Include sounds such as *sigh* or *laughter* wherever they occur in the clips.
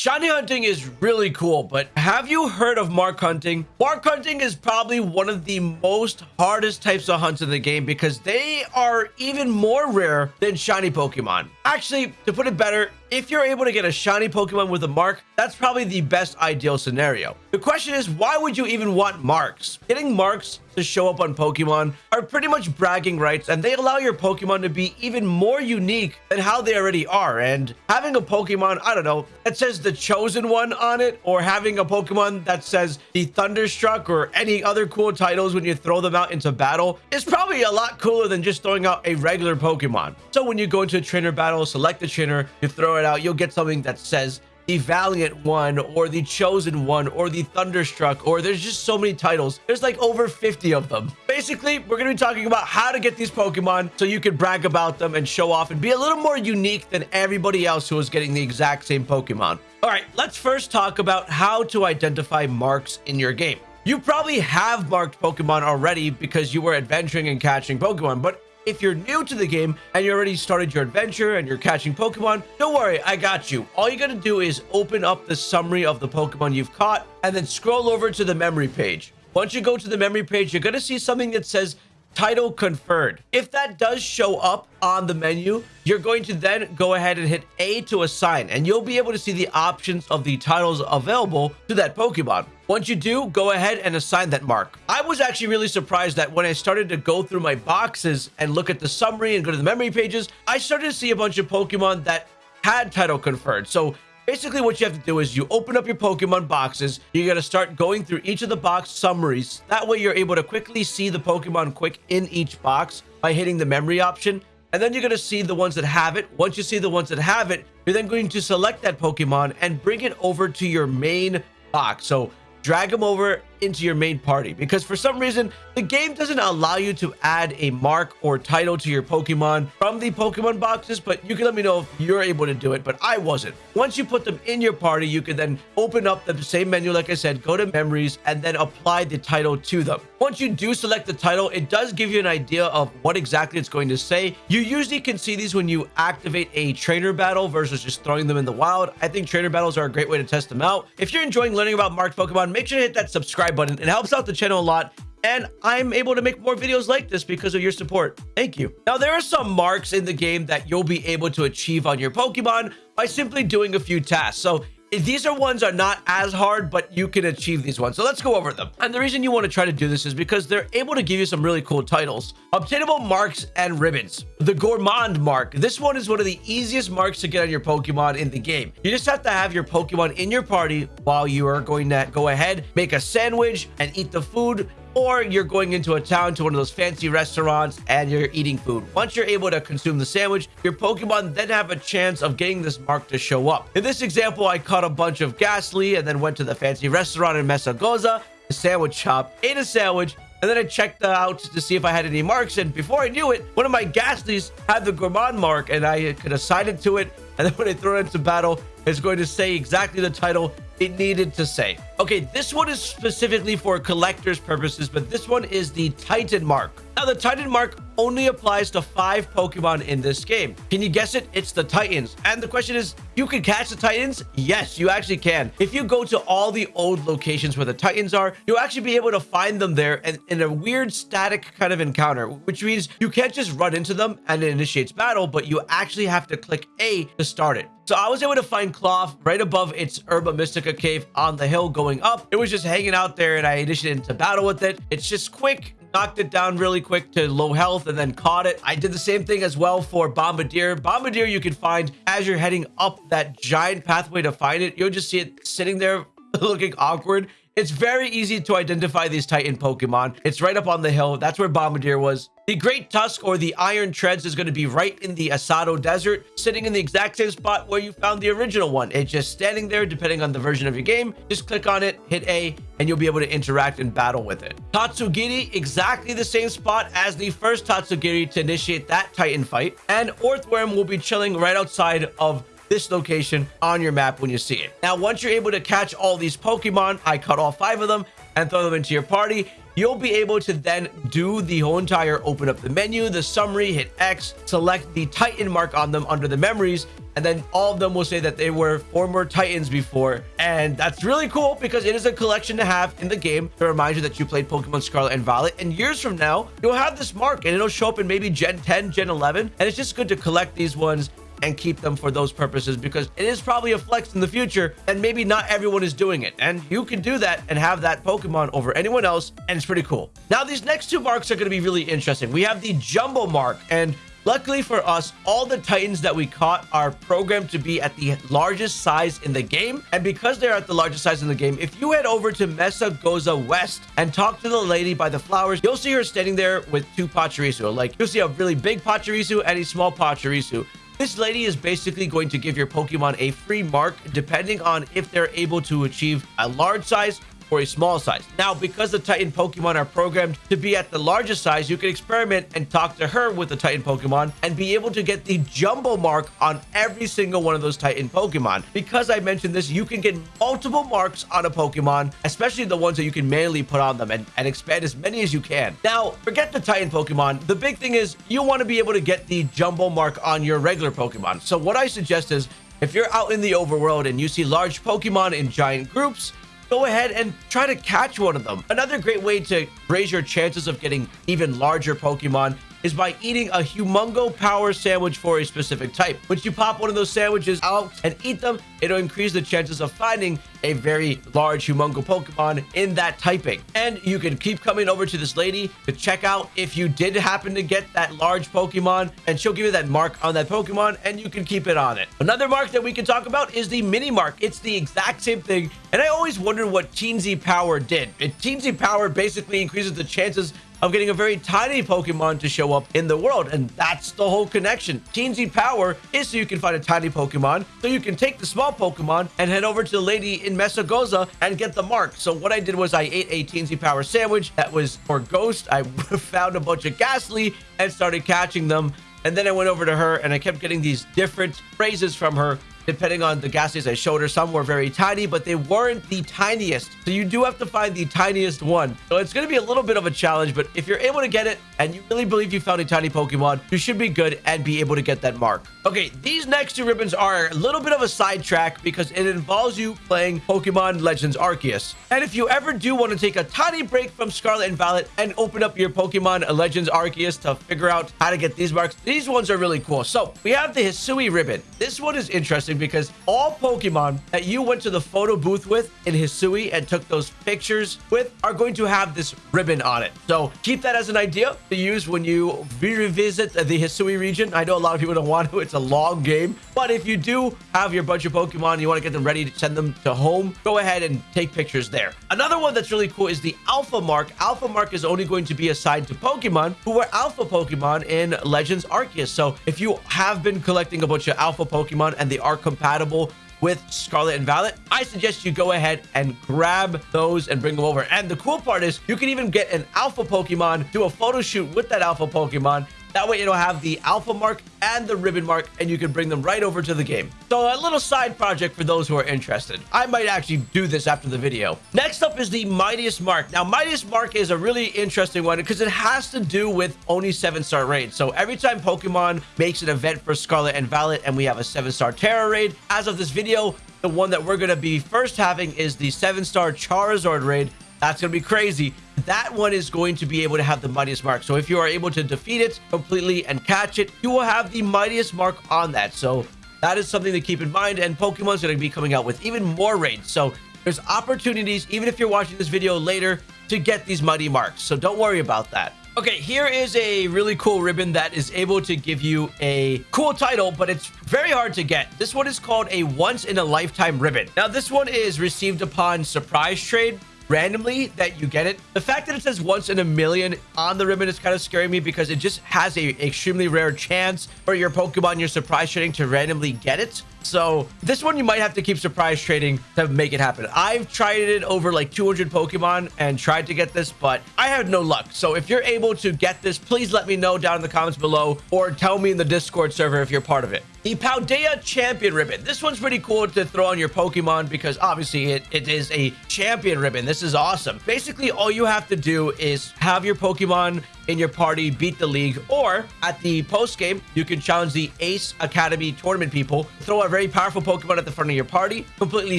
Shiny hunting is really cool, but have you heard of mark hunting? Mark hunting is probably one of the most hardest types of hunts in the game because they are even more rare than shiny Pokemon. Actually, to put it better, if you're able to get a shiny Pokemon with a mark, that's probably the best ideal scenario. The question is, why would you even want marks? Getting marks to show up on Pokemon are pretty much bragging rights and they allow your Pokemon to be even more unique than how they already are. And having a Pokemon, I don't know, that says the chosen one on it or having a Pokemon that says the Thunderstruck or any other cool titles when you throw them out into battle is probably a lot cooler than just throwing out a regular Pokemon. So when you go into a trainer battle, select a trainer, you throw it out, you'll get something that says the Valiant one or the Chosen one or the Thunderstruck or there's just so many titles. There's like over 50 of them. Basically, we're going to be talking about how to get these Pokemon so you can brag about them and show off and be a little more unique than everybody else who is getting the exact same Pokemon. All right, let's first talk about how to identify marks in your game. You probably have marked Pokemon already because you were adventuring and catching Pokemon, but if you're new to the game and you already started your adventure and you're catching Pokemon, don't worry, I got you. All you gotta do is open up the summary of the Pokemon you've caught and then scroll over to the memory page. Once you go to the memory page, you're gonna see something that says title conferred. If that does show up on the menu, you're going to then go ahead and hit A to assign, and you'll be able to see the options of the titles available to that Pokemon. Once you do, go ahead and assign that mark. I was actually really surprised that when I started to go through my boxes and look at the summary and go to the memory pages, I started to see a bunch of Pokemon that had title conferred. So Basically, what you have to do is you open up your Pokemon boxes. You're going to start going through each of the box summaries. That way, you're able to quickly see the Pokemon quick in each box by hitting the memory option. And then you're going to see the ones that have it. Once you see the ones that have it, you're then going to select that Pokemon and bring it over to your main box. So drag them over into your main party. Because for some reason the game doesn't allow you to add a mark or title to your pokemon from the pokemon boxes but you can let me know if you're able to do it but i wasn't. Once you put them in your party you can then open up the same menu like i said go to memories and then apply the title to them. Once you do select the title it does give you an idea of what exactly it's going to say. You usually can see these when you activate a trainer battle versus just throwing them in the wild. I think trainer battles are a great way to test them out. If you're enjoying learning about marked pokemon make sure to hit that subscribe subscribe button. It helps out the channel a lot and I'm able to make more videos like this because of your support. Thank you. Now, there are some marks in the game that you'll be able to achieve on your Pokemon by simply doing a few tasks. So these are ones are not as hard, but you can achieve these ones. So let's go over them. And the reason you want to try to do this is because they're able to give you some really cool titles. Obtainable marks and ribbons. The Gourmand mark. This one is one of the easiest marks to get on your Pokemon in the game. You just have to have your Pokemon in your party while you are going to go ahead, make a sandwich and eat the food or you're going into a town to one of those fancy restaurants and you're eating food. Once you're able to consume the sandwich, your Pokemon then have a chance of getting this mark to show up. In this example, I caught a bunch of Gastly and then went to the fancy restaurant in Mesagoza, the sandwich shop, ate a sandwich, and then I checked out to see if I had any marks. And before I knew it, one of my Gastlys had the Gourmand mark and I could assign it to it. And then when I throw it into battle, it's going to say exactly the title it needed to say. Okay, this one is specifically for collector's purposes, but this one is the Titan Mark. Now, the Titan Mark only applies to five Pokemon in this game. Can you guess it? It's the Titans. And the question is, you can catch the Titans? Yes, you actually can. If you go to all the old locations where the Titans are, you'll actually be able to find them there in a weird static kind of encounter, which means you can't just run into them and it initiates battle, but you actually have to click A to start it. So I was able to find Klawf right above its Herba Mystica cave on the hill going up. It was just hanging out there and I initiated into battle with it. It's just quick, knocked it down really quick to low health and then caught it. I did the same thing as well for Bombirdier. Bombirdier you can find as you're heading up that giant pathway to find it. You'll just see it sitting there *laughs* looking awkward. It's very easy to identify these Titan Pokemon. It's right up on the hill. That's where Bombirdier was. The Great Tusk or the Iron Treads is going to be right in the Asado Desert, sitting in the exact same spot where you found the original one. It's just standing there depending on the version of your game. Just click on it, hit A, and you'll be able to interact and battle with it. Tatsugiri, exactly the same spot as the first Tatsugiri to initiate that Titan fight. And Orthworm will be chilling right outside of this location on your map when you see it. Now, once you're able to catch all these Pokemon, I cut all five of them and throw them into your party, you'll be able to then do the whole entire open up the menu, the summary, hit X, select the Titan mark on them under the memories, and then all of them will say that they were former Titans before. And that's really cool because it is a collection to have in the game to remind you that you played Pokemon Scarlet and Violet. And years from now, you'll have this mark and it'll show up in maybe Gen 10, Gen 11. And it's just good to collect these ones and keep them for those purposes because it is probably a flex in the future and maybe not everyone is doing it and you can do that and have that pokemon over anyone else and it's pretty cool now these next two marks are going to be really interesting we have the jumbo mark and Luckily for us, all the Titans that we caught are programmed to be at the largest size in the game. And because they're at the largest size in the game, if you head over to Mesa Goza West and talk to the lady by the flowers, you'll see her standing there with two Pachirisu. Like, you'll see a really big Pachirisu and a small Pachirisu. This lady is basically going to give your Pokemon a free mark depending on if they're able to achieve a large size for a small size. Now, because the Titan Pokemon are programmed to be at the largest size, you can experiment and talk to her with the Titan Pokemon and be able to get the jumbo mark on every single one of those Titan Pokemon. Because I mentioned this, you can get multiple marks on a Pokemon, especially the ones that you can manually put on them and, and expand as many as you can. Now, forget the Titan Pokemon. The big thing is you want to be able to get the jumbo mark on your regular Pokemon. So what I suggest is if you're out in the overworld and you see large Pokemon in giant groups, go ahead and try to catch one of them. Another great way to raise your chances of getting even larger Pokemon is by eating a humungo power sandwich for a specific type. Once you pop one of those sandwiches out and eat them, it'll increase the chances of finding a very large humongo Pokemon in that typing. And you can keep coming over to this lady to check out if you did happen to get that large Pokemon and she'll give you that mark on that Pokemon and you can keep it on it. Another mark that we can talk about is the mini mark. It's the exact same thing. And I always wondered what Teensy Power did. Teensy Power basically increases the chances of getting a very tiny Pokemon to show up in the world. And that's the whole connection. Teensy Power is so you can find a tiny Pokemon, so you can take the small Pokemon and head over to the lady in Mesagoza and get the mark. So what I did was I ate a Teensy Power sandwich that was for Ghost. I *laughs* found a bunch of Gastly and started catching them. And then I went over to her and I kept getting these different phrases from her depending on the Gastlys I showed her. Some were very tiny, but they weren't the tiniest. So you do have to find the tiniest one. So it's going to be a little bit of a challenge, but if you're able to get it and you really believe you found a tiny Pokemon, you should be good and be able to get that mark. Okay, these next two ribbons are a little bit of a sidetrack because it involves you playing Pokemon Legends Arceus. And if you ever do want to take a tiny break from Scarlet and Violet and open up your Pokemon Legends Arceus to figure out how to get these marks, these ones are really cool. So we have the Hisui ribbon. This one is interesting because all Pokemon that you went to the photo booth with in Hisui and took those pictures with are going to have this ribbon on it. So keep that as an idea to use when you revisit the Hisui region. I know a lot of people don't want to. It's a long game. But if you do have your bunch of Pokemon and you want to get them ready to send them to home, go ahead and take pictures there. Another one that's really cool is the Alpha Mark. Alpha Mark is only going to be assigned to Pokemon who were Alpha Pokemon in Legends Arceus. So if you have been collecting a bunch of Alpha Pokemon and they are compatible with Scarlet and Violet, I suggest you go ahead and grab those and bring them over. And the cool part is you can even get an alpha Pokemon, do a photo shoot with that alpha Pokemon, that way it'll have the alpha mark and the ribbon mark and you can bring them right over to the game. So a little side project for those who are interested. I might actually do this after the video. Next up is the Mightiest Mark. Now Mightiest Mark is a really interesting one because it has to do with only 7-star raids. So every time Pokemon makes an event for Scarlet and Violet and we have a 7-star Tera raid, as of this video, the one that we're going to be first having is the 7-star Charizard raid. That's going to be crazy that one is going to be able to have the mightiest mark. So if you are able to defeat it completely and catch it, you will have the mightiest mark on that. So that is something to keep in mind. And Pokemon's going to be coming out with even more raids. So there's opportunities, even if you're watching this video later, to get these mighty marks. So don't worry about that. Okay, here is a really cool ribbon that is able to give you a cool title, but it's very hard to get. This one is called a once in a lifetime ribbon. Now, this one is received upon surprise trade randomly that you get it. The fact that it says once in a million on the ribbon is kind of scaring me because it just has a extremely rare chance for your Pokemon you're surprise trading to randomly get it. So this one you might have to keep surprise trading to make it happen. I've tried it over like 200 Pokemon and tried to get this, but I had no luck. So if you're able to get this, please let me know down in the comments below or tell me in the Discord server if you're part of it. The Paldea Champion Ribbon. This one's pretty cool to throw on your Pokemon because obviously it, it is a champion ribbon. This is awesome. Basically, all you have to do is have your Pokemon in your party beat the league, or at the post game, you can challenge the Ace Academy tournament people, throw a very powerful Pokemon at the front of your party, completely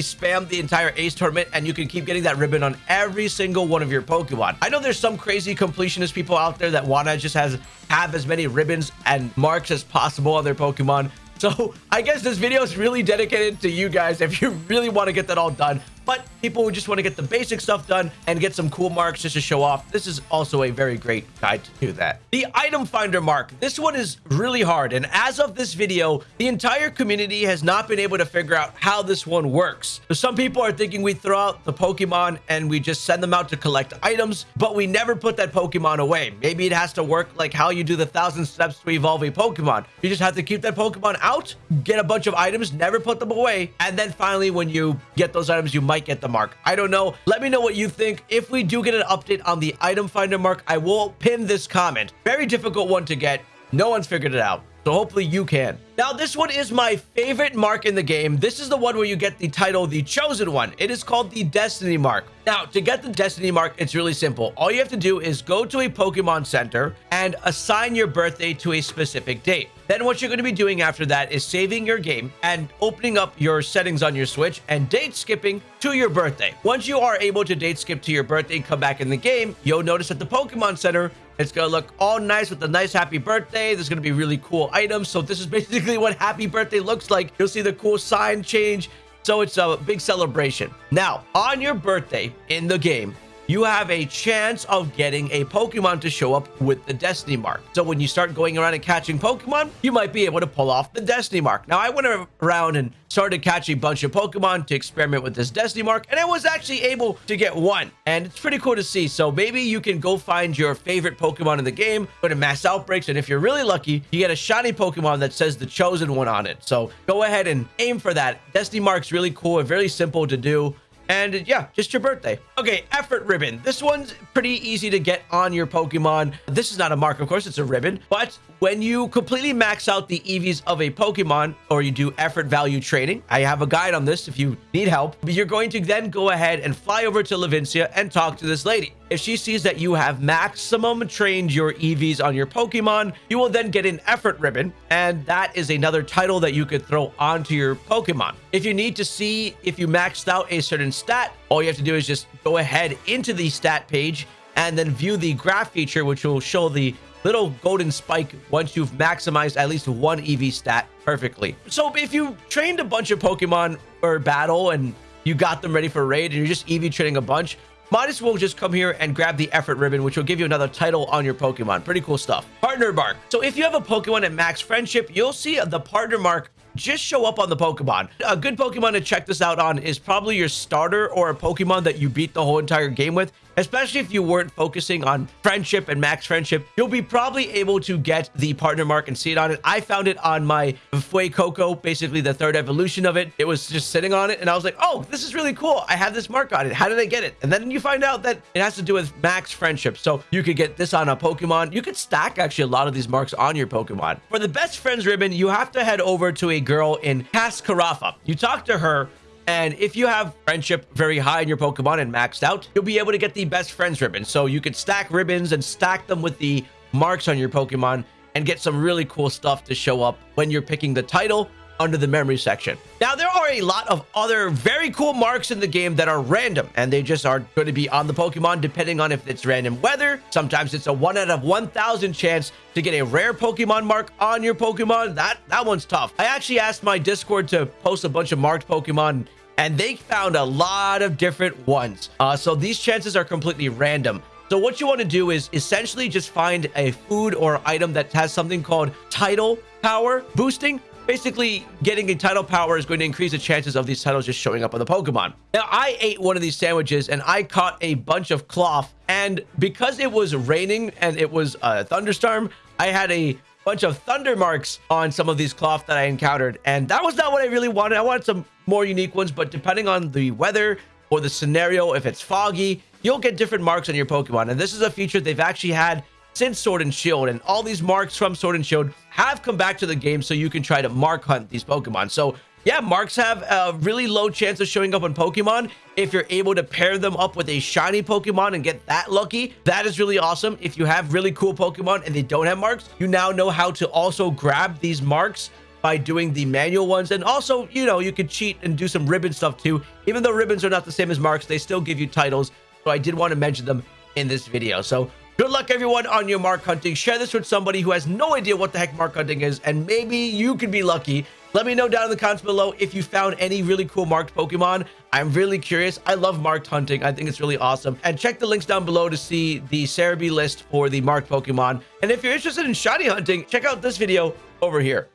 spam the entire Ace tournament, and you can keep getting that ribbon on every single one of your Pokemon. I know there's some crazy completionist people out there that want to just has have as many ribbons and marks as possible on their Pokemon. So I guess this video is really dedicated to you guys if you *laughs* really want to get that all done but people who just want to get the basic stuff done and get some cool marks just to show off, this is also a very great guide to do that. The item finder mark, this one is really hard. And as of this video, the entire community has not been able to figure out how this one works. So some people are thinking we throw out the Pokemon and we just send them out to collect items, but we never put that Pokemon away. Maybe it has to work like how you do the thousand steps to evolve a Pokemon. You just have to keep that Pokemon out, get a bunch of items, never put them away. And then finally, when you get those items, you might get the mark. I don't know. Let me know what you think. If we do get an update on the item finder mark, I will pin this comment. Very difficult one to get. No one's figured it out. So hopefully you can. Now, this one is my favorite mark in the game. This is the one where you get the title, the chosen one. It is called the Destiny Mark. Now, to get the Destiny Mark, it's really simple. All you have to do is go to a Pokemon Center and assign your birthday to a specific date. Then what you're going to be doing after that is saving your game and opening up your settings on your Switch and date skipping to your birthday. Once you are able to date skip to your birthday and come back in the game, you'll notice at the Pokemon Center, it's going to look all nice with a nice happy birthday. There's going to be really cool items. So this is basically what happy birthday looks like. You'll see the cool sign change. So it's a big celebration. Now, on your birthday in the game, you have a chance of getting a Pokemon to show up with the Destiny Mark. So when you start going around and catching Pokemon, you might be able to pull off the Destiny Mark. Now, I went around and started catching a bunch of Pokemon to experiment with this Destiny Mark, and I was actually able to get one. And it's pretty cool to see. So maybe you can go find your favorite Pokemon in the game, go to Mass Outbreaks, and if you're really lucky, you get a shiny Pokemon that says the Chosen One on it. So go ahead and aim for that. Destiny Mark's really cool and very simple to do. And yeah, just your birthday. Okay, effort ribbon. This one's pretty easy to get on your Pokemon. This is not a mark, of course, it's a ribbon. But when you completely max out the EVs of a Pokemon or you do effort value trading, I have a guide on this if you need help. You're going to then go ahead and fly over to Levincia and talk to this lady. If she sees that you have maximum trained your EVs on your Pokemon, you will then get an effort ribbon, and that is another title that you could throw onto your Pokemon. If you need to see if you maxed out a certain stat, all you have to do is just go ahead into the stat page and then view the graph feature, which will show the little golden spike once you've maximized at least one EV stat perfectly. So if you trained a bunch of Pokemon for battle and you got them ready for raid and you're just EV training a bunch, might as well just come here and grab the effort ribbon, which will give you another title on your Pokemon. Pretty cool stuff. Partner mark. So if you have a Pokemon at max friendship, you'll see the partner mark just show up on the Pokemon. A good Pokemon to check this out on is probably your starter or a Pokemon that you beat the whole entire game with. Especially if you weren't focusing on friendship and max friendship, you'll be probably able to get the partner mark and see it on it. I found it on my Fuecoco, basically the third evolution of it. It was just sitting on it and I was like, oh, this is really cool. I have this mark on it. How did I get it? And then you find out that it has to do with max friendship. So you could get this on a Pokemon. You could stack actually a lot of these marks on your Pokemon. For the best friends ribbon, you have to head over to a girl in Cascarafa. You talk to her and if you have friendship very high in your Pokemon and maxed out, you'll be able to get the best friends ribbon. So you could stack ribbons and stack them with the marks on your Pokemon and get some really cool stuff to show up when you're picking the title under the memory section. Now, there are a lot of other very cool marks in the game that are random, and they just are going to be on the Pokemon depending on if it's random weather. Sometimes it's a 1 out of 1,000 chance to get a rare Pokemon mark on your Pokemon. That, that one's tough. I actually asked my Discord to post a bunch of marked Pokemon and they found a lot of different ones. Uh, so these chances are completely random. So what you want to do is essentially just find a food or item that has something called title power boosting. Basically, getting a title power is going to increase the chances of these titles just showing up on the Pokemon. Now, I ate one of these sandwiches and I caught a bunch of Klawf. And because it was raining and it was a thunderstorm, I had a bunch of thunder marks on some of these Klawf that I encountered. And that was not what I really wanted. I wanted some more unique ones, but depending on the weather or the scenario, if it's foggy, you'll get different marks on your Pokemon. And this is a feature they've actually had since Sword and Shield, and all these marks from Sword and Shield have come back to the game so you can try to mark hunt these Pokemon. So yeah, marks have a really low chance of showing up on Pokemon. If you're able to pair them up with a shiny Pokemon and get that lucky, that is really awesome. If you have really cool Pokemon and they don't have marks, you now know how to also grab these marks by doing the manual ones. And also, you know, you could cheat and do some ribbon stuff too. Even though ribbons are not the same as marks, they still give you titles. So I did want to mention them in this video. So good luck everyone on your mark hunting. Share this with somebody who has no idea what the heck mark hunting is. And maybe you can be lucky. Let me know down in the comments below if you found any really cool marked Pokemon. I'm really curious. I love marked hunting. I think it's really awesome. And check the links down below to see the Serebii list for the marked Pokemon. And if you're interested in shiny hunting, check out this video over here.